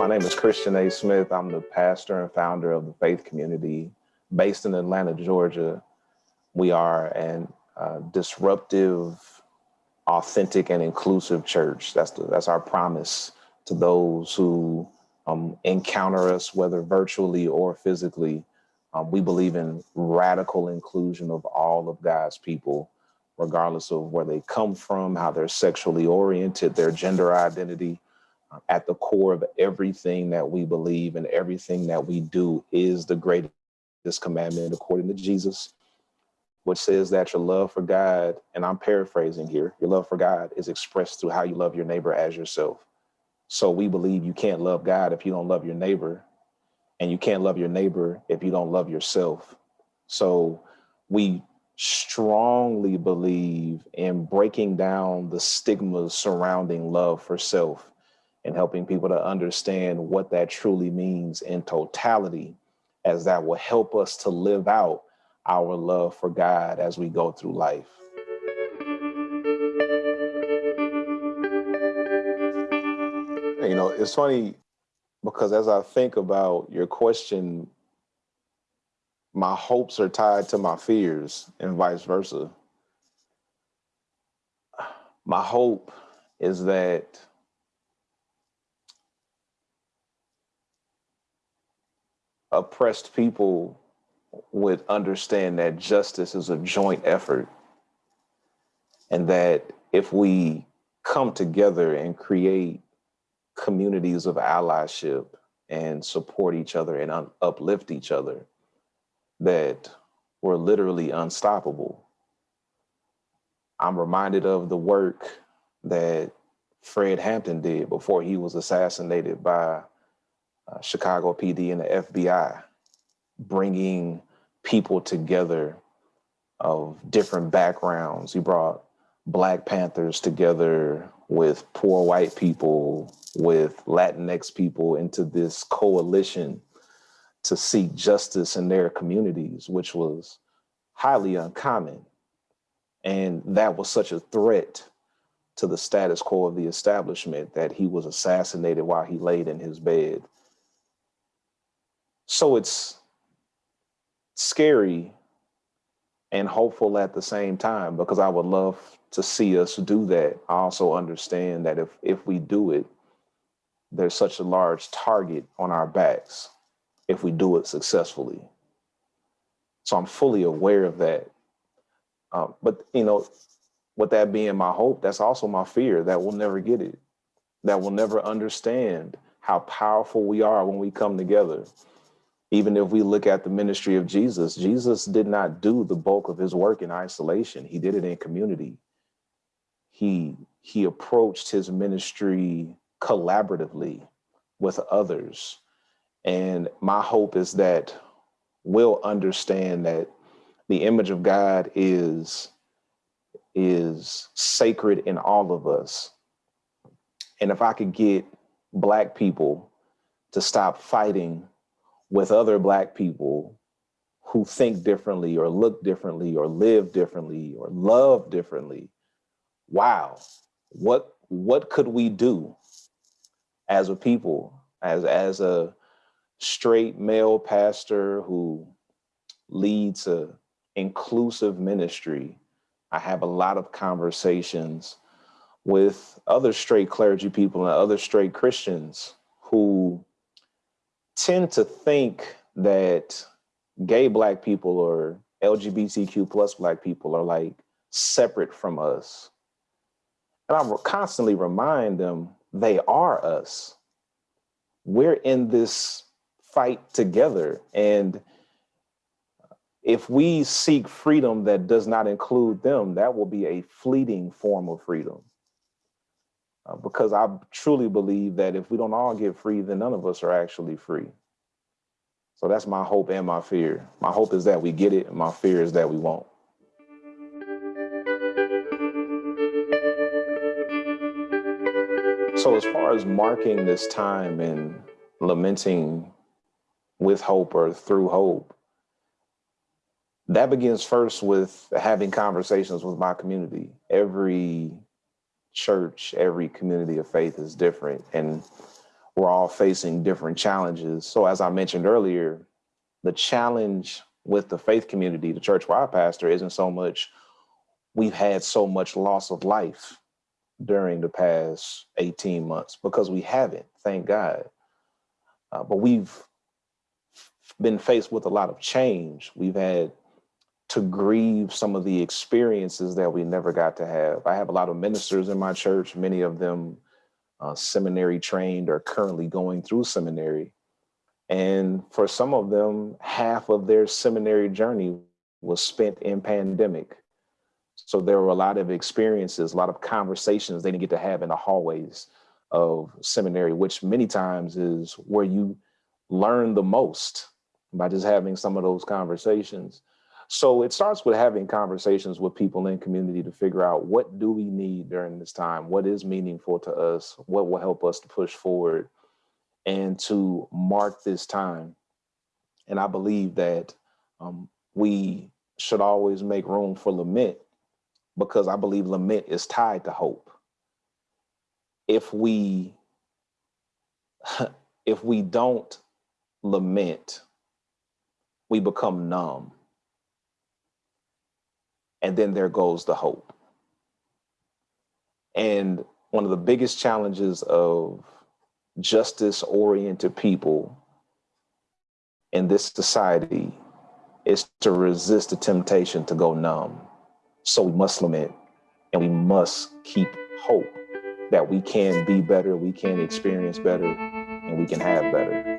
is Christian A. Smith. I'm the pastor and founder of the Faith Community based in Atlanta, Georgia. We are an uh, disruptive, authentic, and inclusive church. That's the, that's our promise to those who um, encounter us, whether virtually or physically. Um, we believe in radical inclusion of all of God's people, regardless of where they come from, how they're sexually oriented, their gender identity. At the core of everything that we believe and everything that we do is the greatest commandment according to Jesus, which says that your love for God, and I'm paraphrasing here, your love for God is expressed through how you love your neighbor as yourself. So we believe you can't love God if you don't love your neighbor, and you can't love your neighbor if you don't love yourself. So we strongly believe in breaking down the stigmas surrounding love for self and helping people to understand what that truly means in totality, as that will help us to live out our love for God as we go through life. You know, it's funny because as I think about your question, my hopes are tied to my fears and vice versa. My hope is that oppressed people would understand that justice is a joint effort and that if we come together and create communities of allyship and support each other and uplift each other, that we're literally unstoppable. I'm reminded of the work that Fred Hampton did before he was assassinated by uh, Chicago PD and the FBI, bringing people together of different backgrounds. He brought Black Panthers together with poor white people, with Latinx people into this coalition to seek justice in their communities, which was highly uncommon. And that was such a threat to the status quo of the establishment that he was assassinated while he laid in his bed. So it's scary and hopeful at the same time because I would love to see us do that. I also understand that if if we do it, there's such a large target on our backs if we do it successfully. So I'm fully aware of that. Um, but you know, with that being my hope, that's also my fear that we'll never get it, that we'll never understand how powerful we are when we come together even if we look at the ministry of Jesus, Jesus did not do the bulk of his work in isolation. He did it in community. He, he approached his ministry collaboratively with others. And my hope is that we'll understand that the image of God is, is sacred in all of us. And if I could get Black people to stop fighting with other Black people who think differently or look differently or live differently or love differently, wow, what, what could we do as a people, as, as a straight male pastor who leads a inclusive ministry, I have a lot of conversations with other straight clergy people and other straight Christians who tend to think that gay black people or LGBTQ plus black people are like separate from us. And I constantly remind them they are us. We're in this fight together. And if we seek freedom that does not include them, that will be a fleeting form of freedom. Because I truly believe that if we don't all get free, then none of us are actually free. So that's my hope and my fear. My hope is that we get it, and my fear is that we won't. So as far as marking this time and lamenting with hope or through hope, that begins first with having conversations with my community. Every church, every community of faith is different. And we're all facing different challenges. So as I mentioned earlier, the challenge with the faith community, the church where I pastor, isn't so much we've had so much loss of life during the past 18 months because we haven't, thank God. Uh, but we've been faced with a lot of change. We've had to grieve some of the experiences that we never got to have. I have a lot of ministers in my church, many of them uh, seminary trained or currently going through seminary. And for some of them, half of their seminary journey was spent in pandemic. So there were a lot of experiences, a lot of conversations they didn't get to have in the hallways of seminary, which many times is where you learn the most by just having some of those conversations. So it starts with having conversations with people in community to figure out what do we need during this time? What is meaningful to us? What will help us to push forward and to mark this time? And I believe that um, we should always make room for lament because I believe lament is tied to hope. If we if we don't lament, we become numb. And then there goes the hope. And one of the biggest challenges of justice oriented people in this society is to resist the temptation to go numb. So we must lament and we must keep hope that we can be better, we can experience better, and we can have better.